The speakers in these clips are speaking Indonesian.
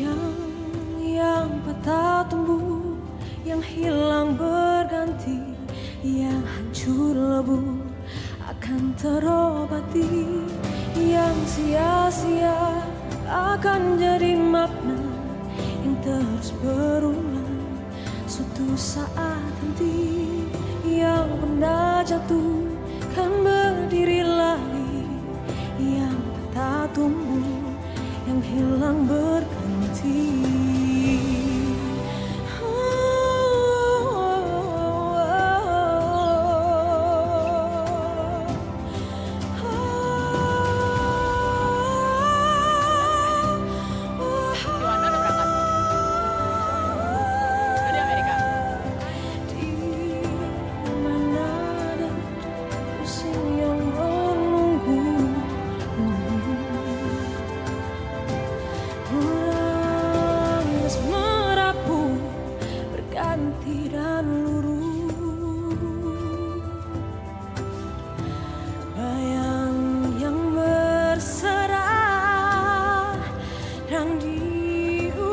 Yang, yang patah tumbuh Yang hilang berganti Yang hancur lebur Akan terobati. Yang sia-sia Akan jadi makna Yang terus berulang Suatu saat nanti Yang pernah jatuh Kan berdiri lagi. Yang patah tumbuh Yang hilang berganti tea.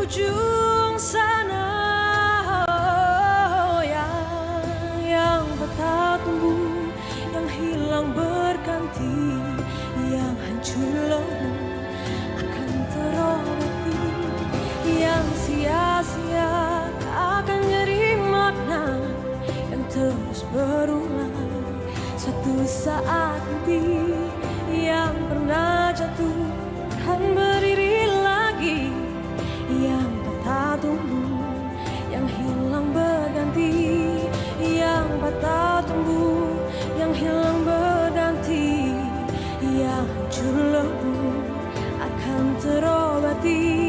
Ujung sana oh, Yang, yang patah tumbuh Yang hilang berganti Yang hancur lebur Akan terobati Yang sia-sia Akan jadi makna Yang terus berulang Suatu saat nanti Yang pernah jatuh Kan berdiri Hancur lebur akan terobati.